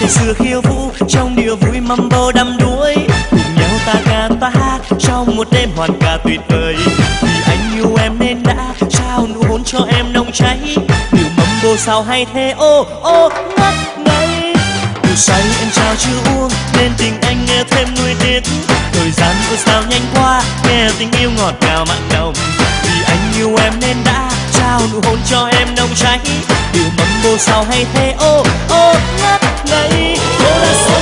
say sưa khiêu vũ, trong điều vui mambo đắm đuối. Cùng nhau ta ca ta hát, trong một đêm hoàn ca tuyệt vời. Vì anh yêu em nên đã trao nụ hôn cho em nồng cháy. Điều mambo sao hay thế? Ô ô ngất ngây. Điều say em trao chưa uống, nên tình anh nghe thêm nuối tiếc. Thời gian ôi sao nhanh qua nghe tình yêu ngọt ngào mặn nồng. Vì anh yêu em nên đã trao nụ hôn cho em nồng cháy điều sao hay thế. Ô ô ngất ngây cô đã sớm